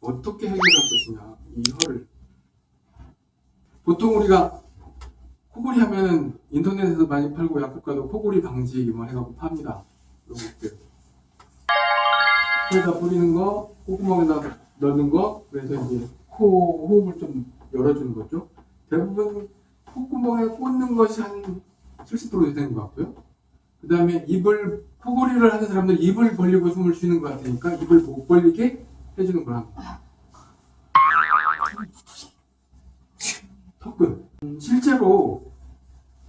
어떻게 해결할 것이냐 이 혀를. 보통 우리가 코골이 하면은 인터넷에서 많이 팔고 약국가도 코골이 방지 뭐 해갖고 팝니다. 이런 것들. 코에다 뿌리는 거 콧구멍에다 넣는 거 그래서 이제 코 호흡을 좀 열어주는 거죠. 대부분 콧구멍에 꽂는 것이 한 70% 되는 것 같고요 그 다음에 입을 코골이를 하는 사람들 입을 벌리고 숨을 쉬는 것 같으니까 입을 못 벌리게 해주는 턱근 음, 실제로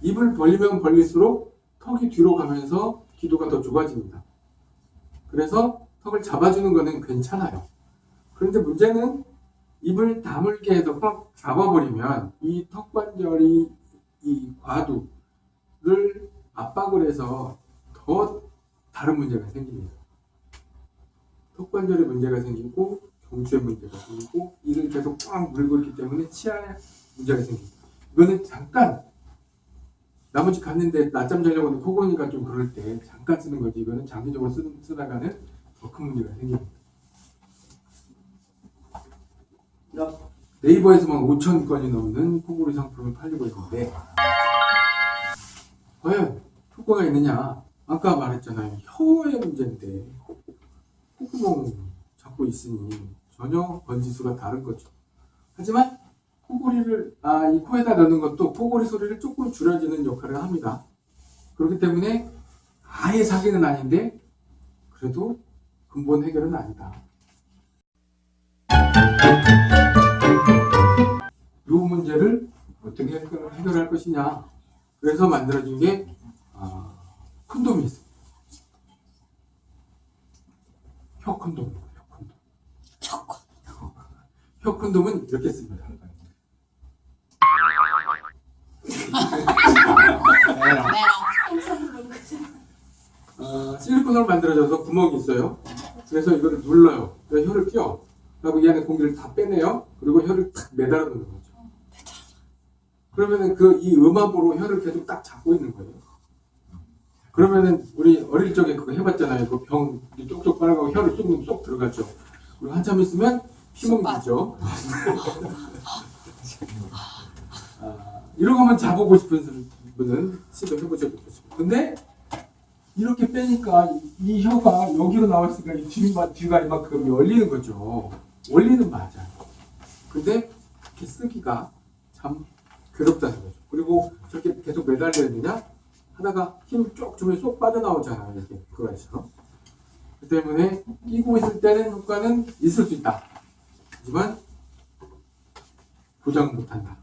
입을 벌리면 벌릴수록 턱이 뒤로 가면서 기도가 더 좁아집니다. 그래서 턱을 잡아주는 거는 괜찮아요. 그런데 문제는 입을 다물게 해서 꽉 잡아버리면 이 턱관절이 이 과두를 압박을 해서 더 다른 문제가 생깁니다. 턱관절에 문제가 생기고 경추에 문제가 생기고 이를 계속 꽉 물고 있기 때문에 치아에 문제가 생깁니다. 이거는 잠깐 나머지 갔는데 낮잠 자려고 하는 코고니까 좀 그럴 때 잠깐 쓰는 거지. 이거는 장기적으로 쓰, 쓰다가는 더 큰 문제가 생깁니다. 네이버에서만 5천 건이 넘는 코골이 상품을 팔리고 있는데 과연 효과가 있느냐? 아까 말했잖아요. 혀의 문제인데. 콧구멍 잡고 있으니 전혀 번지수가 다른 거죠. 하지만 코골이를 아 이 코에다 넣는 것도 코골이 소리를 조금 줄여주는 역할을 합니다. 그렇기 때문에 아예 사기는 아닌데 그래도 근본 해결은 아니다. 이 문제를 어떻게 해결- 해결할 것이냐? 그래서 만들어진 게 아, 콘돔이 있습니다 혀 콘돔 혀 콘돔 혀 콘돔은 이렇게 씁니다 어, 실리콘으로 만들어져서 구멍이 있어요. 그래서 이거를 눌러요. 그래서 혀를 끼워. 그리고 이 안에 공기를 다 빼내요. 그리고 혀를 탁 매달아 놓는 거죠. 그러면은 그 이 음압으로 혀를 계속 딱 잡고 있는 거예요. 그러면은 우리 어릴 적에 그거 해봤잖아요. 그 병 쪽쪽 빨아가고 혀를 쏙, 쏙 들어가죠. 그리고 한참 있으면 피멍기죠. 아, 이런 거만 자보고 싶은 분은 시도 해보셔도 좋습니다. 근데 이렇게 빼니까 이 혀가 여기로 나왔으니까 이 뒤가, 뒤가 이만큼 열리는 거죠. 원리는 맞아요. 근데 이렇게 쓰기가 참 괴롭다는 거죠. 그리고 저렇게 계속 매달려야 되냐? 하다가 힘을 쭉 주면 쏙 빠져나오잖아요. 이렇게 그거에서. 그 때문에 끼고 있을 때는 효과는 있을 수 있다. 하지만 보장 못한다.